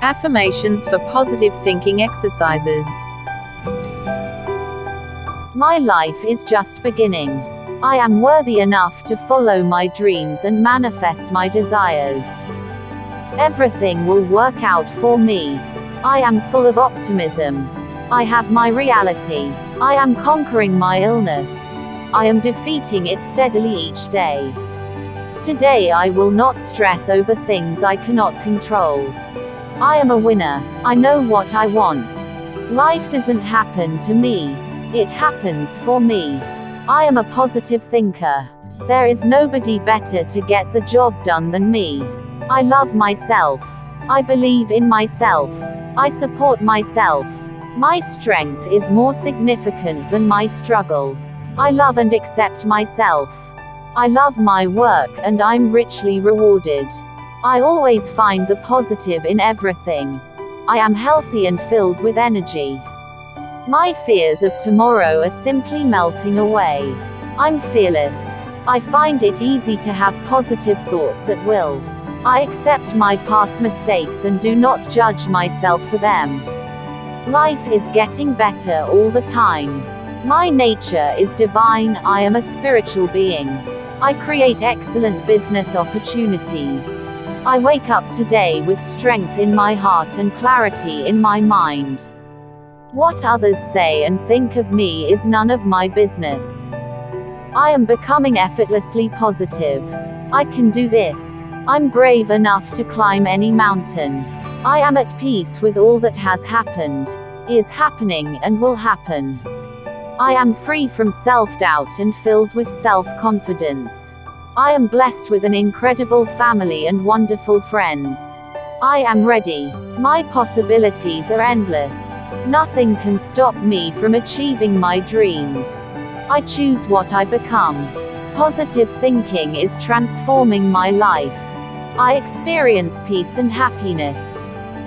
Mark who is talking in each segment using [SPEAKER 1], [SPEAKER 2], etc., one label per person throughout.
[SPEAKER 1] Affirmations for positive thinking exercises.
[SPEAKER 2] My life is just beginning. I am worthy enough to follow my dreams and manifest my desires. Everything will work out for me. I am full of optimism. I have my reality. I am conquering my illness. I am defeating it steadily each day. Today I will not stress over things I cannot control. I am a winner. I know what I want. Life doesn't happen to me. It happens for me. I am a positive thinker. There is nobody better to get the job done than me. I love myself. I believe in myself. I support myself. My strength is more significant than my struggle. I love and accept myself. I love my work and I'm richly rewarded. I always find the positive in everything. I am healthy and filled with energy. My fears of tomorrow are simply melting away. I'm fearless. I find it easy to have positive thoughts at will. I accept my past mistakes and do not judge myself for them. Life is getting better all the time. My nature is divine, I am a spiritual being. I create excellent business opportunities. I wake up today with strength in my heart and clarity in my mind. What others say and think of me is none of my business. I am becoming effortlessly positive. I can do this. I'm brave enough to climb any mountain. I am at peace with all that has happened, is happening, and will happen. I am free from self doubt and filled with self confidence. I am blessed with an incredible family and wonderful friends. I am ready. My possibilities are endless. Nothing can stop me from achieving my dreams. I choose what I become. Positive thinking is transforming my life. I experience peace and happiness.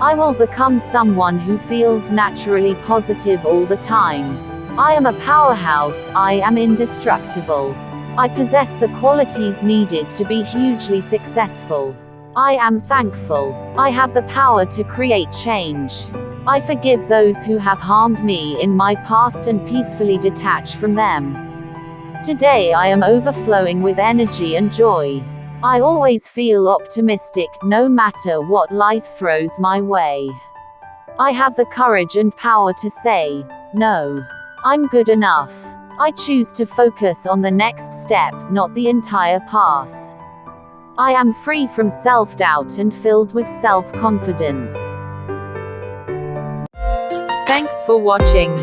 [SPEAKER 2] I will become someone who feels naturally positive all the time. I am a powerhouse, I am indestructible. I possess the qualities needed to be hugely successful. I am thankful. I have the power to create change. I forgive those who have harmed me in my past and peacefully detach from them. Today I am overflowing with energy and joy. I always feel optimistic, no matter what life throws my way. I have the courage and power to say, no. I'm good enough. I choose to focus on the next step, not the entire path. I am free from self doubt and filled with self confidence.
[SPEAKER 1] Thanks for watching.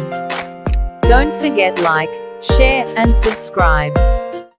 [SPEAKER 1] Don't forget like, share and subscribe.